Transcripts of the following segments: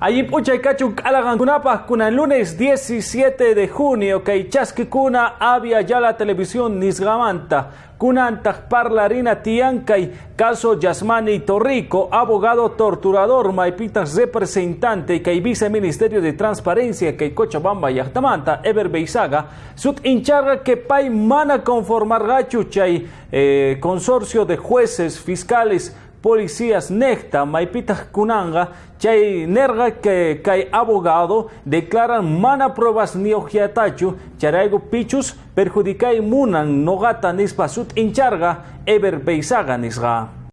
Allí puchaycachu kunapa kuna lunes 17 de junio que kuna había ya la televisión nisgamanta kunantaq parlarina tiankay caso Yasmani Torrico abogado torturador maipitas representante que viceministerio de transparencia que Cochabamba yachtamanta Ever Beisaga sut incharga que pay mana conformar gachu chay eh, consorcio de jueces fiscales policías necta maipitas kunanga chay nerga que abogado declaran mana pruebas ni ojiatachu charaigo pichus perjudicai munan nogata nispa sut incharga eber beisaga nisga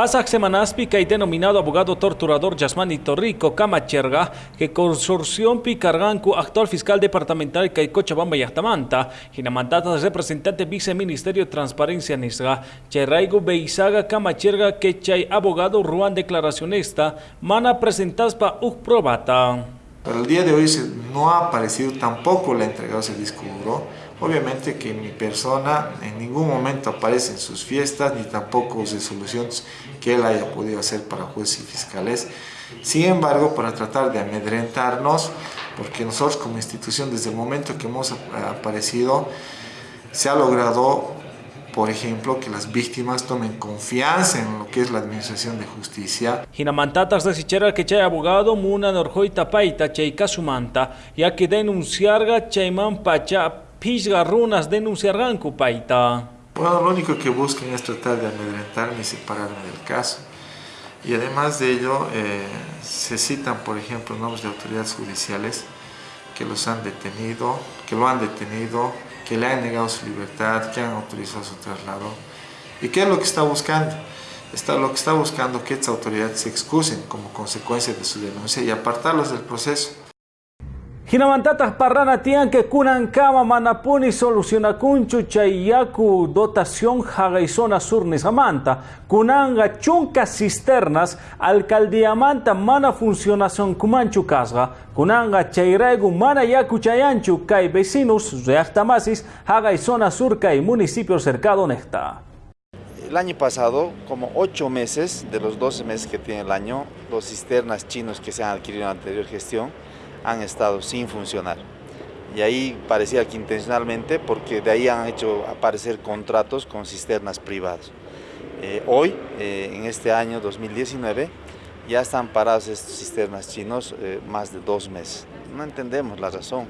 Pasak semanaspi que denominado abogado torturador Yasmani Torrico Camacherga, que consorción picargancu actual fiscal departamental que Cochabamba y Ahtamanta, mandato representante viceministerio de transparencia nisga, Cherraigo Beisaga Camacherga que chay abogado Ruan declaracionista, mana presentadas pa probata. Pero el día de hoy no ha aparecido tampoco la entrega de ese disco Obviamente que mi persona en ningún momento aparece en sus fiestas ni tampoco resoluciones que él haya podido hacer para jueces y fiscales. Sin embargo, para tratar de amedrentarnos, porque nosotros como institución desde el momento que hemos aparecido se ha logrado por ejemplo, que las víctimas tomen confianza en lo que es la administración de justicia. Hinamantatas de sichera que chay abogado muna norjoita paita chay kasumanta, ya que denunciarga chayman pacha pisga runas denunciarán paita. Bueno, lo único que buscan es tratar de amedrentarme y separarme del caso. Y además de ello, eh, se citan, por ejemplo, nombres de autoridades judiciales que los han detenido, que lo han detenido, que le han negado su libertad, que han autorizado su traslado. ¿Y qué es lo que está buscando? Está, lo que está buscando que estas autoridades se excusen como consecuencia de su denuncia y apartarlos del proceso. Hinamantatas parrana que kunan kama manapuni soluciona kunchu chayaku dotación zona sur nisamanta. Kunanga chunka cisternas alcaldiamanta mana funcionación kumanchu kasga. Kunanga chayregu mana yaku chayanchu kai vecinos reactamasis zona sur kai municipio cercado necta. El año pasado, como 8 meses de los 12 meses que tiene el año, los cisternas chinos que se han adquirido en la anterior gestión, han estado sin funcionar. Y ahí parecía que intencionalmente, porque de ahí han hecho aparecer contratos con cisternas privadas. Eh, hoy, eh, en este año 2019, ya están paradas estas cisternas chinos eh, más de dos meses. No entendemos la razón.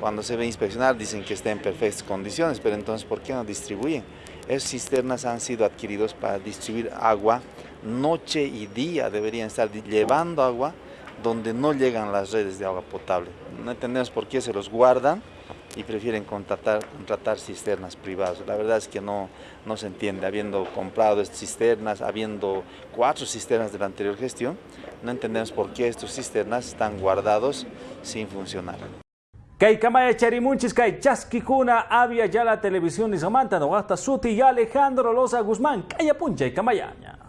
Cuando se ve inspeccionar dicen que está en perfectas condiciones, pero entonces ¿por qué no distribuyen? Esas cisternas han sido adquiridos para distribuir agua noche y día, deberían estar llevando agua donde no llegan las redes de agua potable. No entendemos por qué se los guardan y prefieren contratar, contratar cisternas privadas. La verdad es que no, no se entiende, habiendo comprado cisternas, habiendo cuatro cisternas de la anterior gestión, no entendemos por qué estos cisternas están guardados sin funcionar. Charimunchis kay chaskikuna había ya la televisión y Samantha Suti y Alejandro Loza Guzmán y.